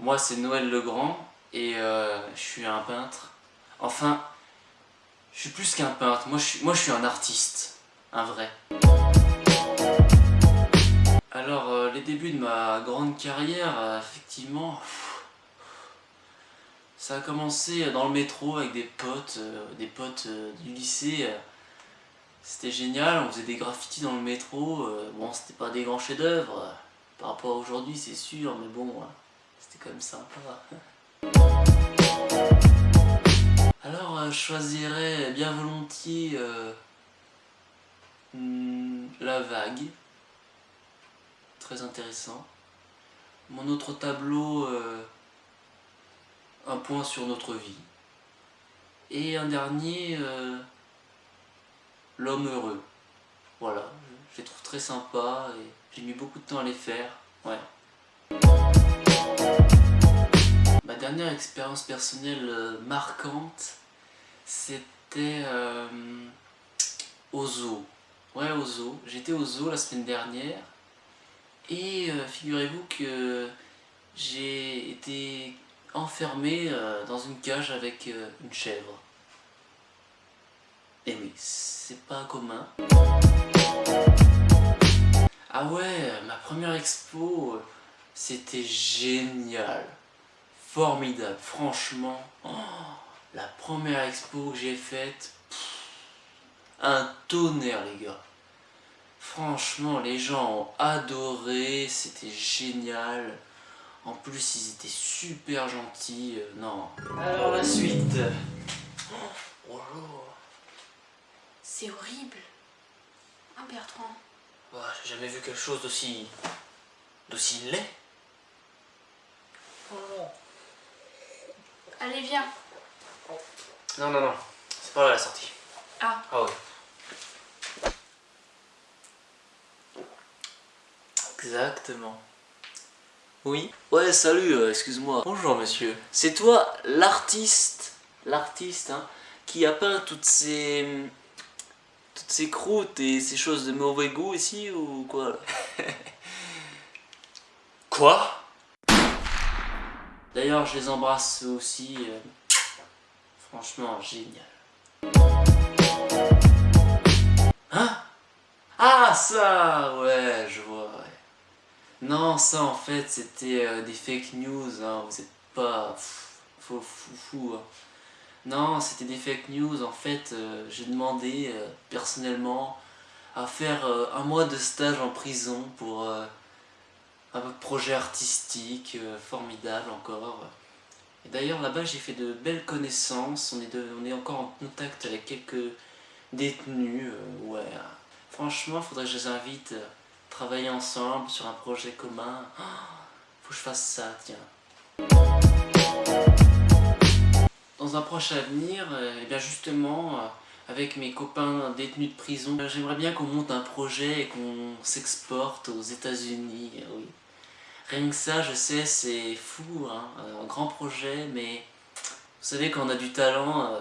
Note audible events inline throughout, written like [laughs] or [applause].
moi c'est Noël Legrand et euh, je suis un peintre. Enfin, je suis plus qu'un peintre, moi je, suis, un artiste, un vrai. Alors, euh, les débuts de ma grande carrière, euh, effectivement, ça a commencé dans le métro avec des potes, des potes du lycée. C'était génial, on faisait des graffitis dans le métro, bon c'était pas des grands chefs-d'œuvre, par rapport à aujourd'hui c'est sûr, mais bon, c'était quand même sympa. Alors, euh, je choisirais bien volontiers euh, hmm, la vague. Très intéressant. Mon autre tableau, euh, un point sur notre vie. Et un dernier, l'homme heureux. Voilà, je les trouve très sympas et j'ai mis beaucoup de temps à les faire. Ouais. Dernière expérience personnelle euh, marquante, c'était euh, au zoo. Ouais, au zoo. J'étais au zoo la semaine dernière et euh, figurez-vous que j'ai été enfermé dans une cage avec une chèvre. Et oui, c'est pas commun. Ah ouais, ma première expo, c'était génial formidable. Franchement, oh, la première expo que j'ai faite, un tonnerre les gars. Franchement, les gens ont adoré, c'était génial. En plus, ils étaient super gentils. Euh, non. Alors la suite. Oh, C'est horrible. Hein, Bertrand J'ai jamais vu quelque chose d'aussi... d'aussi laid. Allez, viens. Non, non, non. C'est pas là la sortie. Ah. Ah ouais. Exactement. Oui Ouais, salut, euh, excuse-moi. Bonjour, monsieur. C'est toi, l'artiste, l'artiste, hein, qui a peint toutes ces... toutes ces croûtes et ces choses de mauvais goût ici, ou quoi, [laughs] Quoi? D'ailleurs, je les embrasse aussi. Euh, franchement, génial. Hein? Ah, ça Ouais, je vois, Non, ça, en fait, c'était euh, des fake news. Hein, vous êtes pas... fou, fou, hein. Non, c'était des fake news. En fait, euh, j'ai demandé, personnellement, à faire un mois de stage en prison pour un projet artistique euh, formidable encore. Et d'ailleurs là-bas j'ai fait de belles connaissances, on est, encore en contact avec quelques détenus, euh, ouais. Franchement, faudrait que je les invite à travailler ensemble sur un projet commun. Oh, faut que je fasse ça, tiens. Dans un proche avenir, et euh, eh bien justement, avec mes copains détenus de prison. J'aimerais bien qu'on monte un projet et qu'on s'exporte aux états unis oui. Rien que ça, je sais, c'est fou, hein, un grand projet, mais vous savez, quand on a du talent, euh,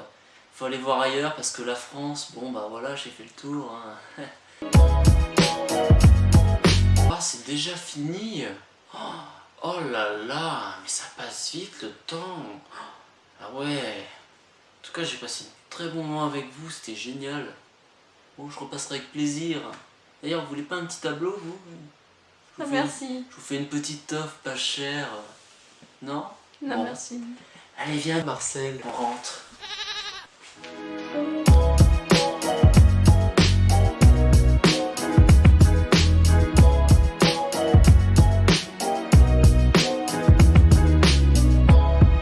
faut aller voir ailleurs, parce que la France, bon bah voilà, j'ai fait le tour. Hein. [laughs] Ah, c'est déjà fini oh, oh là là, mais ça passe vite le temps Ah ouais En tout cas, j'ai passé un très bon moment avec vous, c'était génial. Bon, je repasserai avec plaisir. D'ailleurs, vous voulez pas un petit tableau, vous? Merci. je vous fais une petite offre pas chère. Non? Non, merci. Allez, viens, Marcel, on rentre.